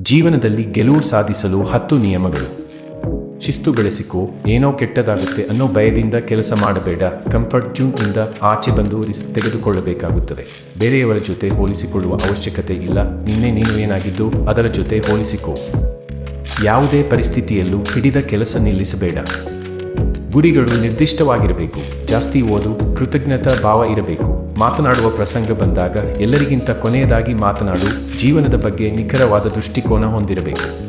ಜೀವನದಲ್ಲಿ ಗೆಲುವು ಸಾಧಿಸಲು ಹತ್ತು ನಿಯಮಗಳು. ಶಿಸ್ತು ಬೆಳೆಸಿಕೋ ಏನೋ ಕೆಟ್ಟದಾಗುತ್ತೆ ಅನ್ನೋ ಭಯದಿಂದ ಕೆಲಸ ಮಾಡಬೇಡ. ಕಂಫರ್ಟ್ ಜೂನ್ ಇಂದ ಆಚೆ ಬಂದು ರಿಸ್ಕ್ ತೆಗೆದುಕೊಳ್ಳಬೇಕಾಗುತ್ತದೆ. ಬೇರೆಯವರ ಜೊತೆ ಹೋಲಿಸಿಕೊಳ್ಳುವ ಅವಶ್ಯಕತೆ ಇಲ್ಲ. ನಿನ್ನೆ ನೀನು ಏನಾಗಿದ್ದು ಅದರ ಜೊತೆ ಹೋಲಿಸಿಕೋ. ಯಾವುದೇ ಪರಿಸ್ಥಿತಿಯಲ್ಲೂ ಹಿಡಿದ ಕೆಲಸ ನಿಲ್ಲಿಸಬೇಡ. ಗುರಿಗಳು ನಿರ್ದಿಷ್ಟವಾಗಿರಬೇಕು. ಜಾಸ್ತಿ ಓದು, ಕೃತಜ್ಞತಾ ಭಾವ ಇರಬೇಕು. ಮಾತನಾಡುವ ಪ್ರಸಂಗ ಬಂದಾಗ ಎಲ್ಲರಿಗಿಂತ ಕೊನೆಯದಾಗಿ ಮಾತನಾಡು ಜೀವನದ ಬಗ್ಗೆ ನಿಖರವಾದ ದೃಷ್ಟಿಕೋನ ಹೊಂದಿರಬೇಕು.